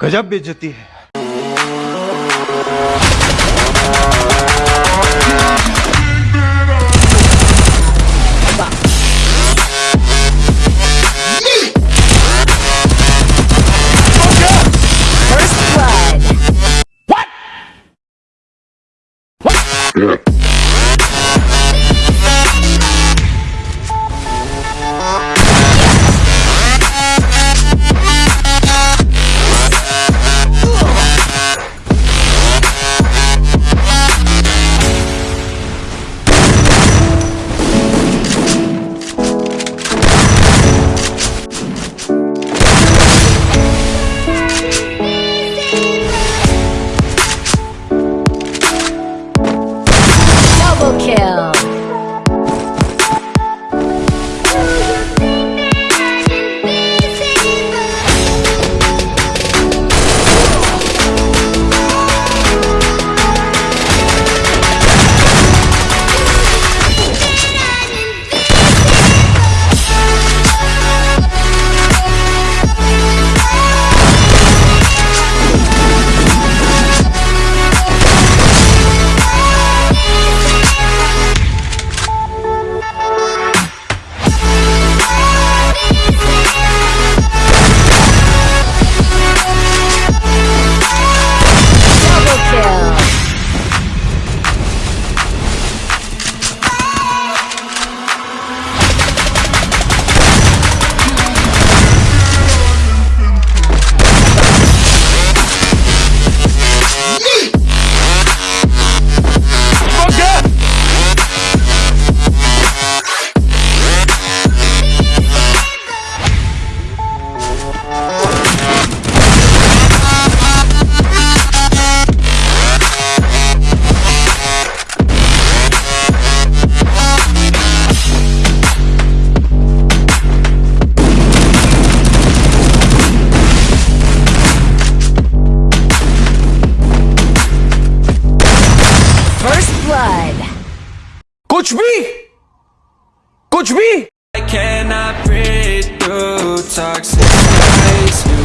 गजब बेचती है Yeah. Kill. Watch me! I cannot breathe through toxic You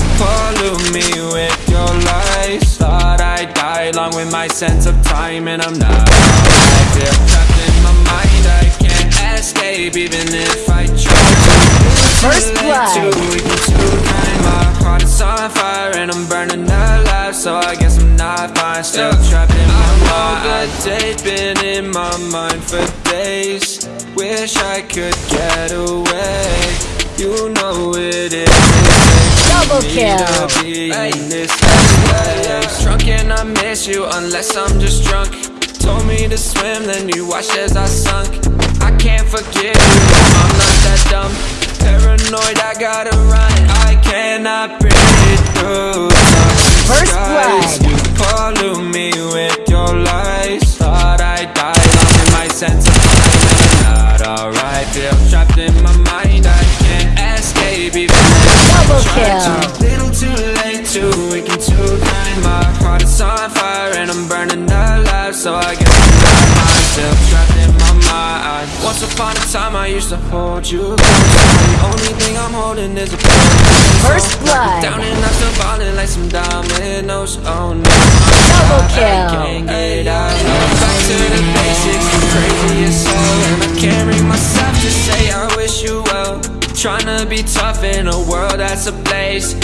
me with your lies. Thought I'd die along with my sense of time And I'm not. I feel trapped in my mind. I can't escape even if I try First blood. So I guess I'm not fine. Still trapped in my mind. I been in my mind for days. Wish I could get away. You know it is. Double kill. be in this place Drunk and I miss you unless I'm just drunk. Told me to swim then you watched as I sunk. I can't forgive you, I'm not that dumb. Paranoid, I gotta run. I cannot breathe through kill. to Little too late, too weak and too kind My heart is on fire and I'm burning alive So I guess I'm myself, trapped in my mind Once upon a time I used to hold you The only thing I'm holding is a First blood. Down and I'm still falling like some dominoes Oh no Double kill. Be tough in a world that's a place